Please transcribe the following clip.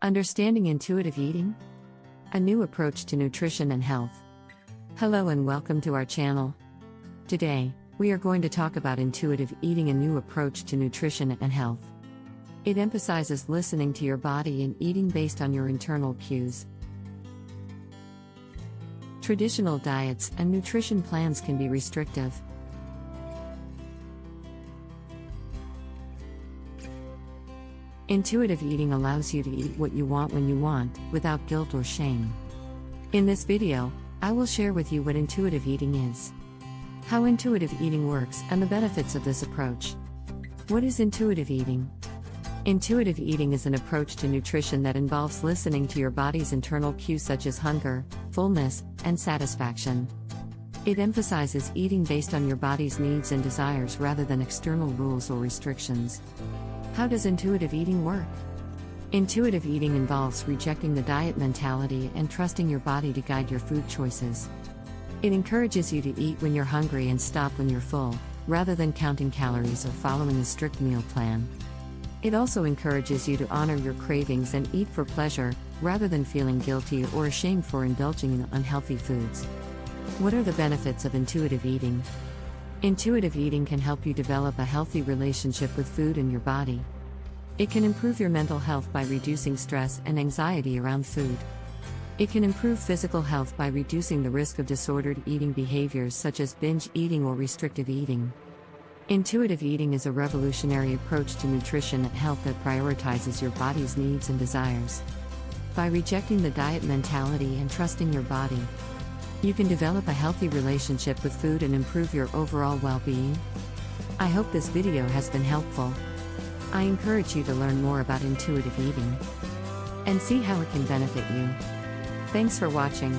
Understanding Intuitive Eating? A new approach to nutrition and health. Hello and welcome to our channel. Today, we are going to talk about intuitive eating, a new approach to nutrition and health. It emphasizes listening to your body and eating based on your internal cues. Traditional diets and nutrition plans can be restrictive. Intuitive eating allows you to eat what you want when you want, without guilt or shame. In this video, I will share with you what intuitive eating is, how intuitive eating works, and the benefits of this approach. What is intuitive eating? Intuitive eating is an approach to nutrition that involves listening to your body's internal cues such as hunger, fullness, and satisfaction. It emphasizes eating based on your body's needs and desires rather than external rules or restrictions. How does intuitive eating work? Intuitive eating involves rejecting the diet mentality and trusting your body to guide your food choices. It encourages you to eat when you're hungry and stop when you're full, rather than counting calories or following a strict meal plan. It also encourages you to honor your cravings and eat for pleasure, rather than feeling guilty or ashamed for indulging in unhealthy foods. What are the benefits of intuitive eating? Intuitive eating can help you develop a healthy relationship with food and your body. It can improve your mental health by reducing stress and anxiety around food. It can improve physical health by reducing the risk of disordered eating behaviors such as binge eating or restrictive eating. Intuitive eating is a revolutionary approach to nutrition and health that prioritizes your body's needs and desires. By rejecting the diet mentality and trusting your body, you can develop a healthy relationship with food and improve your overall well being. I hope this video has been helpful. I encourage you to learn more about intuitive eating and see how it can benefit you. Thanks for watching.